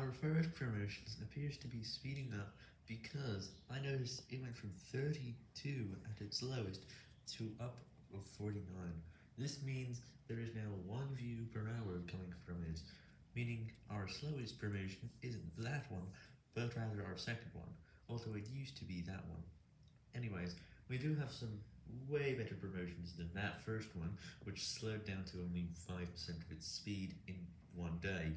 Our first promotion appears to be speeding up because I noticed it went from 32 at its lowest to up of 49. This means there is now one view per hour coming from it, meaning our slowest promotion isn't that one, but rather our second one, although it used to be that one. Anyways, we do have some way better promotions than that first one, which slowed down to only 5% of its speed in one day.